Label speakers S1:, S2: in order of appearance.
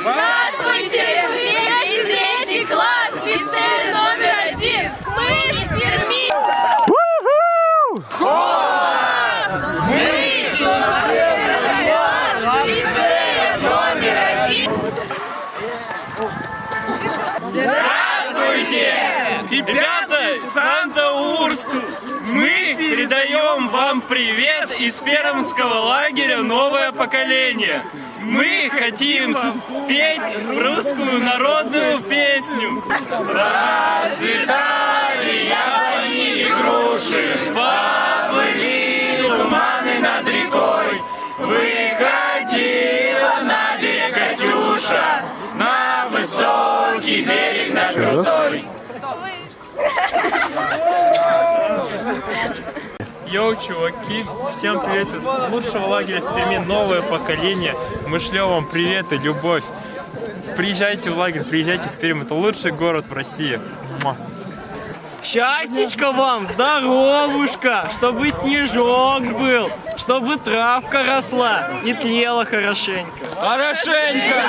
S1: Здравствуйте! Мы из третий класс, лицей номер один. Мы из Перми.
S2: Ребята из Санта-Урсу, мы передаем вам привет из пермского лагеря «Новое поколение». Мы хотим спеть русскую народную песню. Расцветали яблони и груши, поплыли туманы над рекой. Выходила на берег Катюша, на высокий берег, на крутой. Йоу, чуваки, всем привет из лучшего лагеря в Перми, новое поколение. Мы шлем вам привет и любовь. Приезжайте в лагерь, приезжайте в Пермь, это лучший город в России. Муа.
S3: Вам, здоровушка, чтобы снежок был, чтобы травка росла и тлела хорошенько.
S2: Хорошенько!